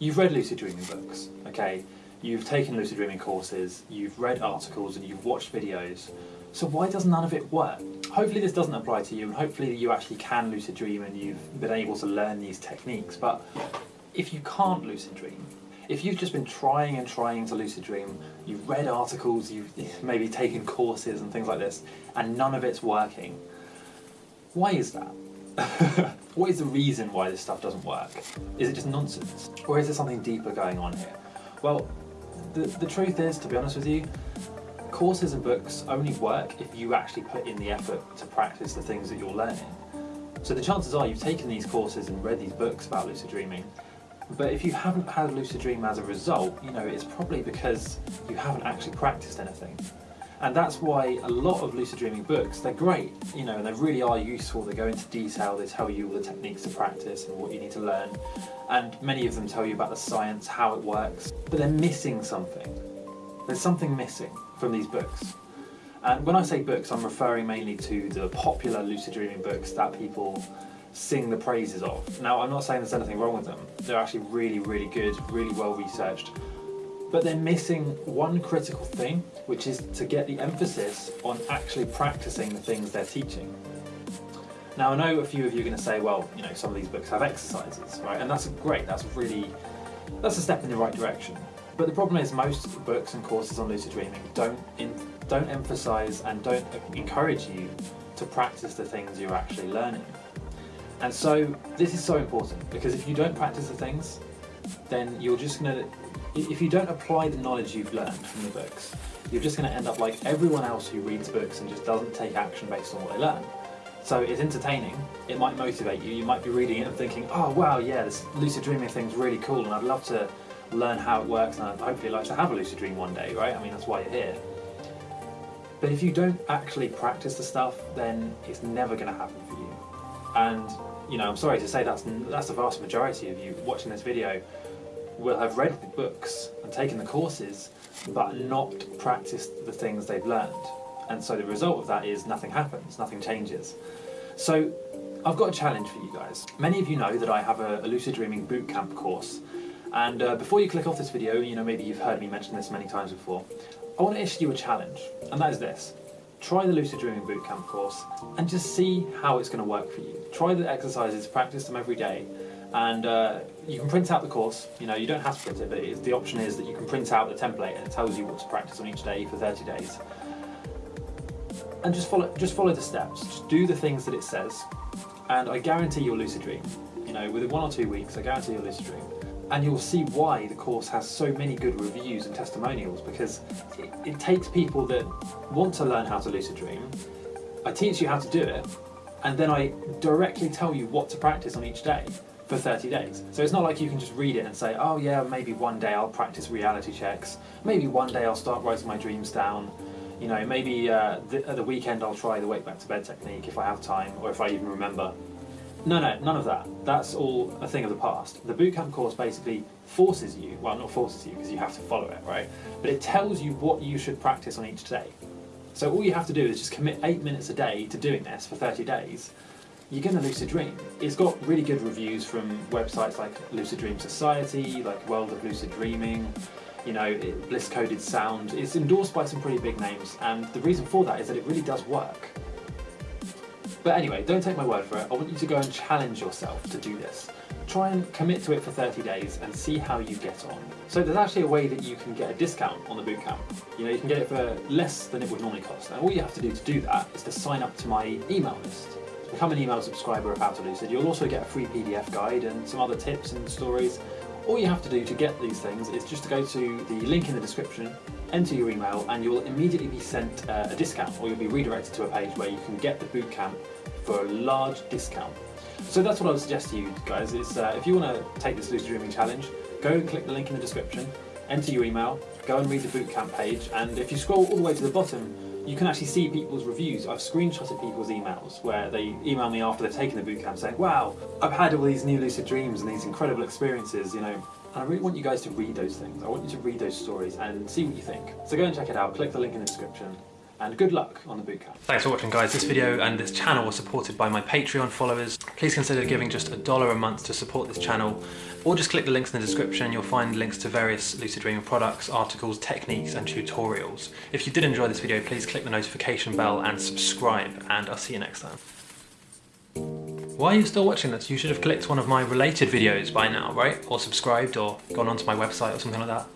You've read lucid dreaming books, okay? You've taken lucid dreaming courses, you've read articles and you've watched videos. So why does none of it work? Hopefully this doesn't apply to you and hopefully you actually can lucid dream and you've been able to learn these techniques. But if you can't lucid dream, if you've just been trying and trying to lucid dream, you've read articles, you've maybe taken courses and things like this, and none of it's working, why is that? what is the reason why this stuff doesn't work? Is it just nonsense? Or is there something deeper going on here? Well, the, the truth is, to be honest with you, courses and books only work if you actually put in the effort to practice the things that you're learning. So the chances are you've taken these courses and read these books about lucid dreaming, but if you haven't had a lucid dream as a result, you know, it's probably because you haven't actually practiced anything. And that's why a lot of lucid dreaming books, they're great, you know, and they really are useful. They go into detail, they tell you all the techniques to practice and what you need to learn. And many of them tell you about the science, how it works, but they're missing something. There's something missing from these books. And when I say books, I'm referring mainly to the popular lucid dreaming books that people sing the praises of. Now, I'm not saying there's anything wrong with them. They're actually really, really good, really well researched, but they're missing one critical thing, which is to get the emphasis on actually practicing the things they're teaching. Now I know a few of you are going to say, well, you know, some of these books have exercises, right? And that's great, that's really, that's a step in the right direction. But the problem is most books and courses on lucid dreaming don't, in, don't emphasize and don't encourage you to practice the things you're actually learning. And so this is so important because if you don't practice the things, then you're just going to if you don't apply the knowledge you've learned from the books, you're just going to end up like everyone else who reads books and just doesn't take action based on what they learn. So it's entertaining, it might motivate you, you might be reading it and thinking, oh wow, yeah, this lucid dreaming thing's really cool and I'd love to learn how it works and I'd hopefully like to have a lucid dream one day, right? I mean, that's why you're here. But if you don't actually practice the stuff, then it's never going to happen for you. And, you know, I'm sorry to say that's, that's the vast majority of you watching this video will have read the books and taken the courses but not practiced the things they've learned. And so the result of that is nothing happens, nothing changes. So I've got a challenge for you guys. Many of you know that I have a, a Lucid Dreaming Bootcamp course. And uh, before you click off this video, you know, maybe you've heard me mention this many times before, I want to issue you a challenge, and that is this. Try the Lucid Dreaming Bootcamp course and just see how it's going to work for you. Try the exercises, practice them every day, and uh, you can print out the course, you know, you don't have to print it, but the option is that you can print out the template and it tells you what to practice on each day for 30 days. And just follow, just follow the steps, just do the things that it says, and I guarantee you'll lucid dream. You know, within one or two weeks, I guarantee you'll lucid dream. And you'll see why the course has so many good reviews and testimonials, because it, it takes people that want to learn how to lucid dream, I teach you how to do it, and then I directly tell you what to practice on each day for 30 days. So it's not like you can just read it and say, oh yeah, maybe one day I'll practice reality checks, maybe one day I'll start writing my dreams down, you know, maybe uh, the, at the weekend I'll try the wake back to bed technique if I have time or if I even remember. No, no, none of that. That's all a thing of the past. The bootcamp course basically forces you, well not forces you because you have to follow it, right? But it tells you what you should practice on each day. So all you have to do is just commit eight minutes a day to doing this for 30 days you're going to lucid dream. It's got really good reviews from websites like Lucid Dream Society, like World of Lucid Dreaming, you know, Bliss Coded Sound. It's endorsed by some pretty big names, and the reason for that is that it really does work. But anyway, don't take my word for it. I want you to go and challenge yourself to do this. Try and commit to it for 30 days and see how you get on. So there's actually a way that you can get a discount on the bootcamp. You know, you can get it for less than it would normally cost. And all you have to do to do that is to sign up to my email list become an email subscriber of How to Lucid. You'll also get a free PDF guide and some other tips and stories. All you have to do to get these things is just to go to the link in the description, enter your email, and you'll immediately be sent uh, a discount, or you'll be redirected to a page where you can get the bootcamp for a large discount. So that's what I would suggest to you guys, is uh, if you want to take this Lucid Dreaming Challenge, go and click the link in the description, enter your email, go and read the bootcamp page, and if you scroll all the way to the bottom, you can actually see people's reviews. I've screenshotted people's emails where they email me after they've taken the bootcamp saying, wow, I've had all these new lucid dreams and these incredible experiences, you know, and I really want you guys to read those things. I want you to read those stories and see what you think. So go and check it out, click the link in the description, and good luck on the bootcamp. Thanks for watching guys. This video and this channel was supported by my Patreon followers. Please consider giving just a dollar a month to support this channel or just click the links in the description. You'll find links to various Lucid Dreaming products, articles, techniques and tutorials. If you did enjoy this video, please click the notification bell and subscribe and I'll see you next time. Why are you still watching this? You should have clicked one of my related videos by now, right? Or subscribed or gone onto my website or something like that.